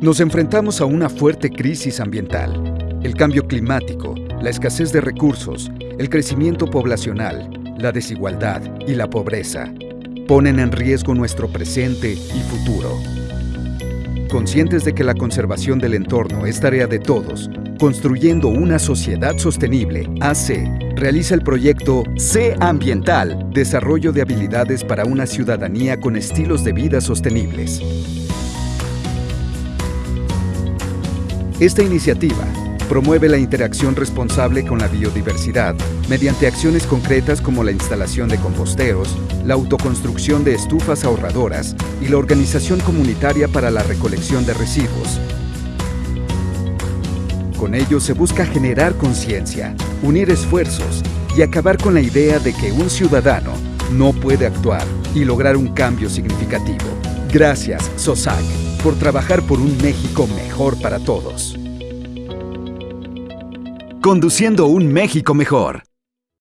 Nos enfrentamos a una fuerte crisis ambiental. El cambio climático, la escasez de recursos, el crecimiento poblacional, la desigualdad y la pobreza ponen en riesgo nuestro presente y futuro. Conscientes de que la conservación del entorno es tarea de todos, Construyendo una sociedad sostenible, AC realiza el proyecto C Ambiental, Desarrollo de habilidades para una ciudadanía con estilos de vida sostenibles. Esta iniciativa promueve la interacción responsable con la biodiversidad mediante acciones concretas como la instalación de composteros, la autoconstrucción de estufas ahorradoras y la organización comunitaria para la recolección de residuos, con ello se busca generar conciencia, unir esfuerzos y acabar con la idea de que un ciudadano no puede actuar y lograr un cambio significativo. Gracias, SOSAC, por trabajar por un México mejor para todos. Conduciendo un México mejor.